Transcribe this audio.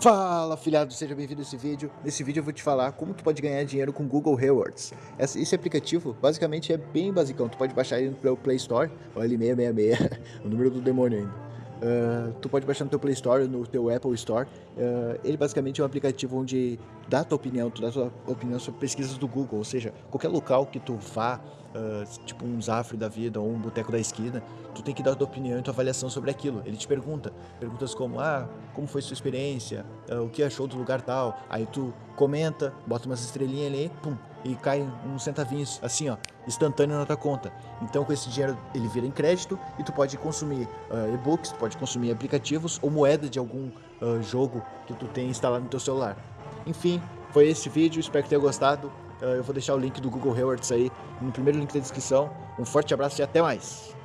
Fala filhado, seja bem-vindo a esse vídeo. Nesse vídeo eu vou te falar como tu pode ganhar dinheiro com Google Rewards. Esse aplicativo basicamente é bem basicão, tu pode baixar ele pelo Play Store, olha ele 666, o número do demônio ainda. Uh, tu pode baixar no teu Play Store, no teu Apple Store. Uh, ele basicamente é um aplicativo onde dá a tua opinião, tu dá a tua opinião sobre pesquisas do Google, ou seja, qualquer local que tu vá, uh, tipo um Zafre da vida ou um boteco da esquina, tu tem que dar a tua opinião e tua avaliação sobre aquilo. Ele te pergunta, perguntas como, ah, como foi sua experiência, o que achou do lugar tal, aí tu comenta, bota umas estrelinhas ali, pum, e cai uns centavinhos, assim ó, instantâneo na tua conta. Então com esse dinheiro ele vira em crédito e tu pode consumir uh, e-books, pode consumir aplicativos ou moeda de algum uh, jogo que tu tem instalado no teu celular. Enfim, foi esse vídeo, espero que tenha gostado. Uh, eu vou deixar o link do Google Rewards aí no primeiro link da descrição. Um forte abraço e até mais!